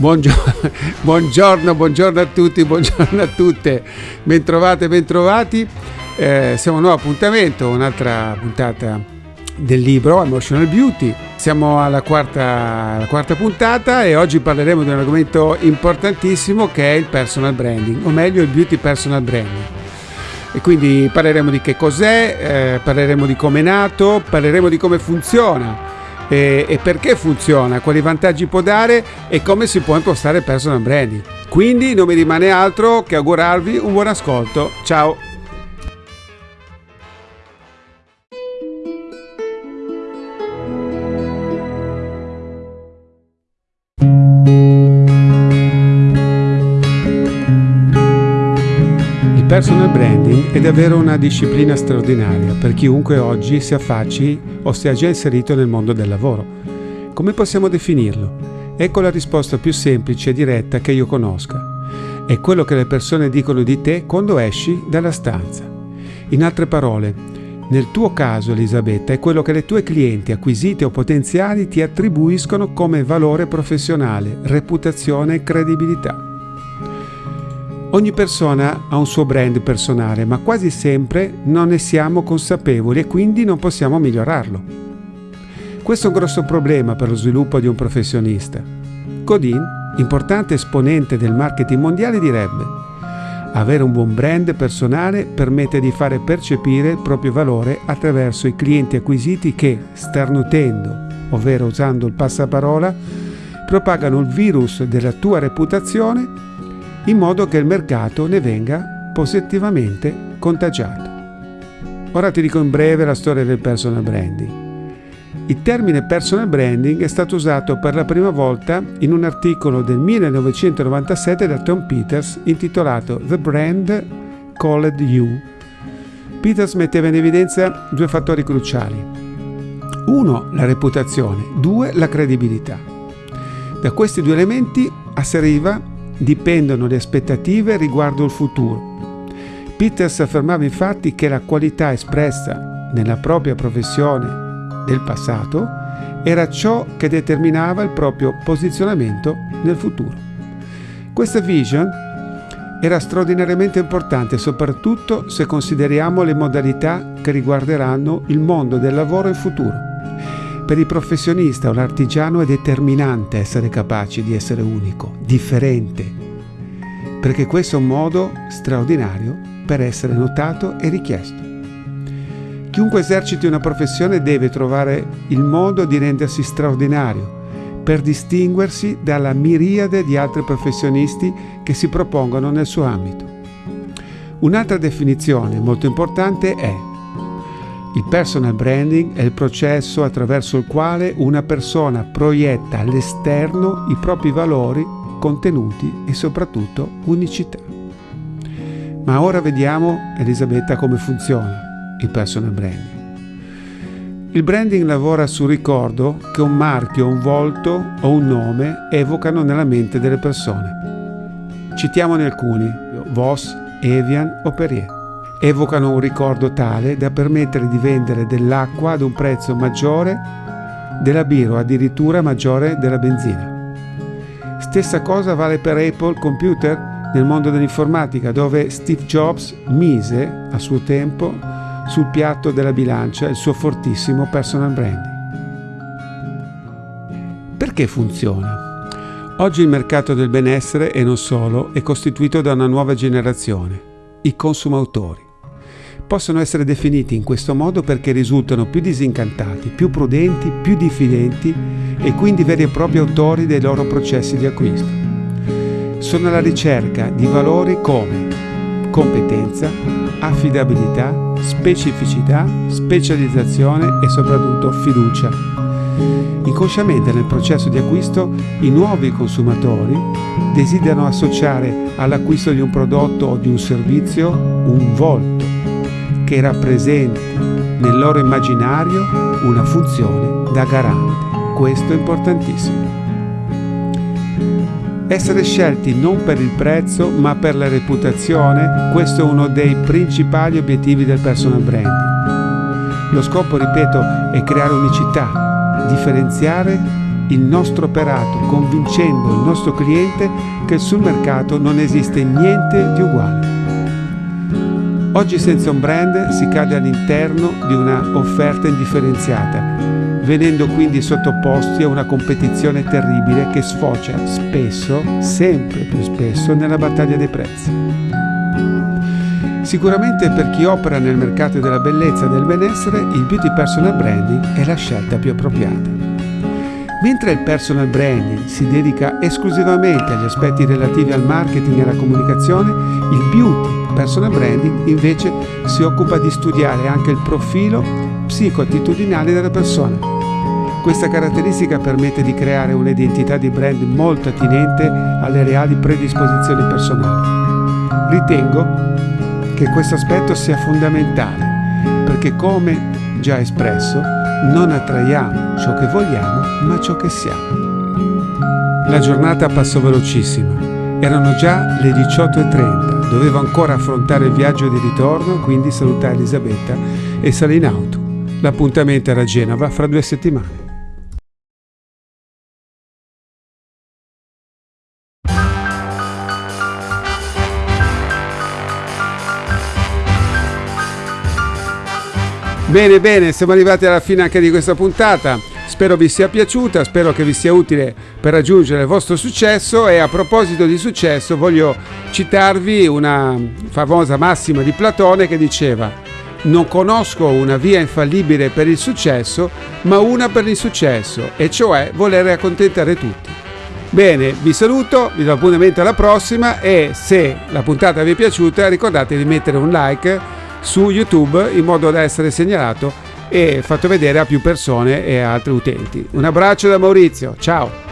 Buongiorno, buongiorno, buongiorno, a tutti, buongiorno a tutte, bentrovate, bentrovati. Eh, siamo a un nuovo appuntamento, un'altra puntata del libro Emotional Beauty. Siamo alla quarta, alla quarta puntata e oggi parleremo di un argomento importantissimo che è il personal branding, o meglio il beauty personal branding. E quindi parleremo di che cos'è, eh, parleremo di come è nato, parleremo di come funziona e, e perché funziona, quali vantaggi può dare e come si può impostare personal branding. Quindi non mi rimane altro che augurarvi un buon ascolto. Ciao! personal branding è davvero una disciplina straordinaria per chiunque oggi si affacci o sia già inserito nel mondo del lavoro. Come possiamo definirlo? Ecco la risposta più semplice e diretta che io conosca. È quello che le persone dicono di te quando esci dalla stanza. In altre parole, nel tuo caso, Elisabetta, è quello che le tue clienti acquisite o potenziali ti attribuiscono come valore professionale, reputazione e credibilità. Ogni persona ha un suo brand personale, ma quasi sempre non ne siamo consapevoli e quindi non possiamo migliorarlo. Questo è un grosso problema per lo sviluppo di un professionista. Godin, importante esponente del marketing mondiale, direbbe avere un buon brand personale permette di fare percepire il proprio valore attraverso i clienti acquisiti che, starnutendo, ovvero usando il passaparola, propagano il virus della tua reputazione in modo che il mercato ne venga positivamente contagiato. Ora ti dico in breve la storia del personal branding. Il termine personal branding è stato usato per la prima volta in un articolo del 1997 da Tom Peters intitolato The Brand Called You. Peters metteva in evidenza due fattori cruciali. Uno, la reputazione, due, la credibilità. Da questi due elementi asseriva dipendono le aspettative riguardo il futuro. Peters affermava infatti che la qualità espressa nella propria professione del passato era ciò che determinava il proprio posizionamento nel futuro. Questa vision era straordinariamente importante soprattutto se consideriamo le modalità che riguarderanno il mondo del lavoro in futuro. Per il professionista o l'artigiano è determinante essere capaci di essere unico, differente, perché questo è un modo straordinario per essere notato e richiesto. Chiunque eserciti una professione deve trovare il modo di rendersi straordinario per distinguersi dalla miriade di altri professionisti che si propongono nel suo ambito. Un'altra definizione molto importante è il personal branding è il processo attraverso il quale una persona proietta all'esterno i propri valori, contenuti e soprattutto unicità. Ma ora vediamo, Elisabetta, come funziona il personal branding. Il branding lavora sul ricordo che un marchio, un volto o un nome evocano nella mente delle persone. Citiamone alcuni, Voss, Evian o Perrier evocano un ricordo tale da permettere di vendere dell'acqua ad un prezzo maggiore della birra addirittura maggiore della benzina. Stessa cosa vale per Apple Computer nel mondo dell'informatica dove Steve Jobs mise a suo tempo sul piatto della bilancia il suo fortissimo personal branding. Perché funziona? Oggi il mercato del benessere e non solo è costituito da una nuova generazione, i consumatori possono essere definiti in questo modo perché risultano più disincantati, più prudenti, più diffidenti e quindi veri e propri autori dei loro processi di acquisto. Sono alla ricerca di valori come competenza, affidabilità, specificità, specializzazione e soprattutto fiducia. Inconsciamente nel processo di acquisto i nuovi consumatori desiderano associare all'acquisto di un prodotto o di un servizio un volto che rappresenti nel loro immaginario una funzione da garante. Questo è importantissimo. Essere scelti non per il prezzo ma per la reputazione, questo è uno dei principali obiettivi del personal branding. Lo scopo, ripeto, è creare unicità, differenziare il nostro operato convincendo il nostro cliente che sul mercato non esiste niente di uguale. Oggi senza un brand si cade all'interno di una offerta indifferenziata, venendo quindi sottoposti a una competizione terribile che sfocia spesso, sempre più spesso, nella battaglia dei prezzi. Sicuramente per chi opera nel mercato della bellezza e del benessere, il beauty personal branding è la scelta più appropriata. Mentre il personal branding si dedica esclusivamente agli aspetti relativi al marketing e alla comunicazione, il beauty personal branding invece si occupa di studiare anche il profilo psicoattitudinale della persona. Questa caratteristica permette di creare un'identità di brand molto attinente alle reali predisposizioni personali. Ritengo che questo aspetto sia fondamentale perché come già espresso non attraiamo ciò che vogliamo ma ciò che siamo. La giornata passò velocissima. Erano già le 18.30, dovevo ancora affrontare il viaggio di ritorno, quindi salutare Elisabetta e salì in auto. L'appuntamento era a Genova fra due settimane. Bene, bene, siamo arrivati alla fine anche di questa puntata. Spero vi sia piaciuta, spero che vi sia utile per raggiungere il vostro successo e a proposito di successo voglio citarvi una famosa massima di Platone che diceva non conosco una via infallibile per il successo, ma una per l'insuccesso, e cioè voler accontentare tutti. Bene, vi saluto, vi do appuntamento alla prossima e se la puntata vi è piaciuta ricordate di mettere un like su YouTube in modo da essere segnalato e fatto vedere a più persone e a altri utenti. Un abbraccio da Maurizio, ciao!